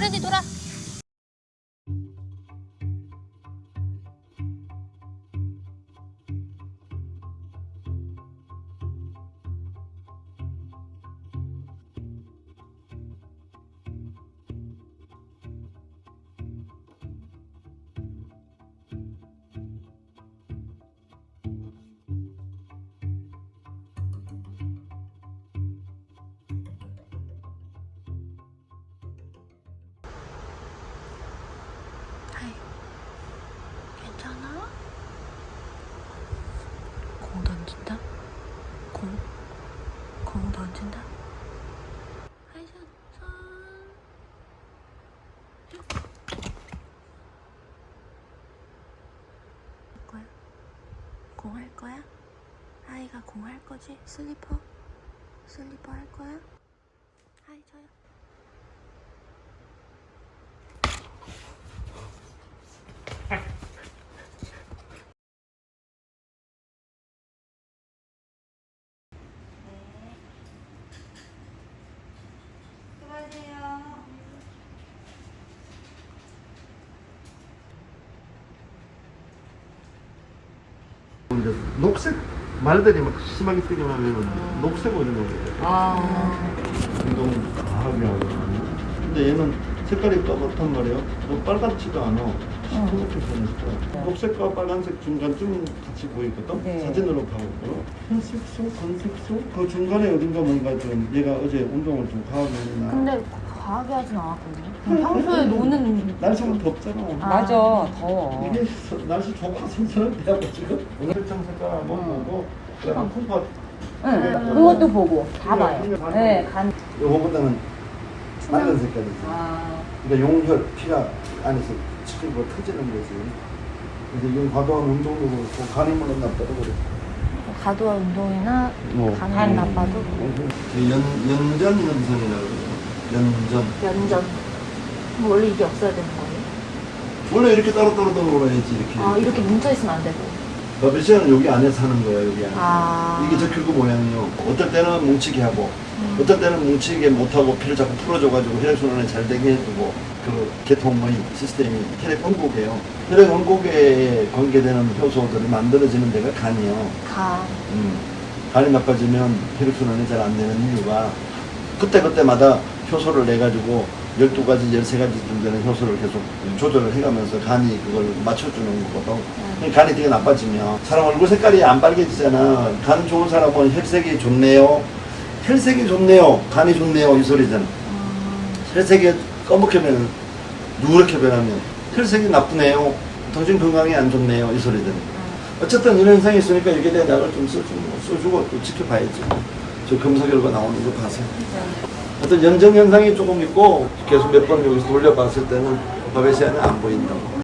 프렌디 돌아. 공할 거야? 하이가 공할 거지? 슬리퍼? 슬리퍼 할 거야? 하이, 저요. 이제 녹색 말들이 막 심하게 뜨기만 하면 녹색 오는 거거든요. 아, 운동 과하게 하거든요. 근데 얘는 색깔이 까맣단 말이에요. 뭐 빨갛지도 않아. 시커멓게 보니까 녹색과 빨간색 중간쯤 같이 보이거든. 네. 사진으로 봐볼까요? 흰색소, 건색소 그 중간에 어딘가 뭔가 좀 얘가 어제 운동을 좀 과하게 했나. 근데 과하게 하진 않았거든요. 그냥 평소에 노는 날씨가 덥잖아. 오늘. 맞아, 더워. 이게 서- 날씨 좋고 선선한 때하고 지금 오늘 한번 보고 그다음 콩팥 응, 그것도 보고 다 봐요. 네, 간. 요거보다는 맑은 색깔이지. 아, 근데 용혈 피가 안에서 치고 터지는 거지. 근데 이건 과도한 운동도 그렇고 간이 물론 나빠도 그렇고. 과도한 운동이나 뭐, 간 나빠도 연 연전 연선이라고 그래요. 연전. 연전. 뭐 원래 이게 없어야 되는 거예요? 원래 이렇게 따로따로 떨어야지 이렇게. 아, 이렇게 뭉쳐 있으면 안 되고. 러비시는 여기 안에서 하는 거야 여기 안에. 아. 이게 적혈구 모양이요. 어떨 때는 뭉치게 하고, 음. 어떨 때는 뭉치게 못하고 피를 자꾸 풀어줘가지고 혈액 순환이 잘 되게 해주고 그 계통의 시스템이 혈액 원곡이에요. 혈액 원곡에 관계되는 효소들이 만들어지는 데가 간이에요. 간. 음. 간이 나빠지면 혈액 순환이 잘 안 되는 이유가 그때 그때마다 효소를 내가지고 12가지, 13가지쯤 되는 효소를 계속 조절을 해가면서 간이 그걸 맞춰주는 거거든. 그러니까 간이 되게 나빠지면 사람 얼굴 색깔이 안 빨개지잖아. 간 좋은 사람은 혈색이 좋네요. 혈색이 좋네요. 간이 좋네요. 이 소리잖아. 혈색이 검게 변하면 누렇게 변하면 혈색이 나쁘네요. 당신 건강이 안 좋네요. 이 소리잖아. 어쨌든 이런 현상이 있으니까 여기에 대한 약을 좀 써주고, 써주고 또 지켜봐야지. 저 검사 결과 나오는 거 봐서. 어떤 연정 현상이 조금 있고 계속 몇 번 여기서 돌려봤을 때는 바베시아는 안 보인다고.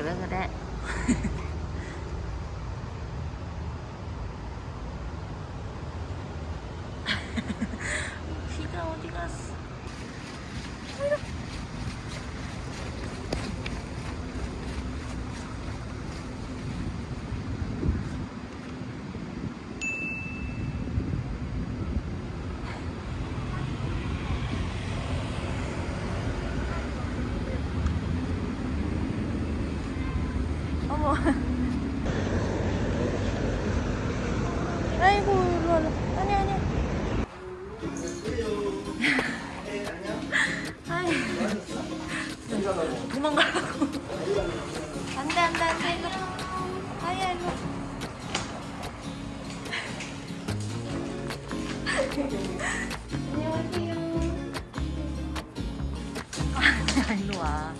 하이, 왜 그래? 아이고 일로 와라. 아니 아니. 아이. 도망가라고. 안돼 안돼 안돼 일로. 아야 일로. 안녕하세요. 일로 와.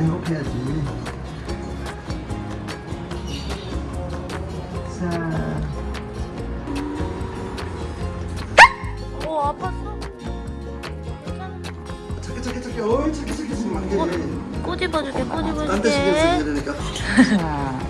괜찮아. 행복해야지. 자. 어 아팠어? 착해, 착해, 착해. 어이, 착해, 착해. 지금 안 돼. 꼬집어줄게 꼬집어줄게 이러니까. 자, 자, 한번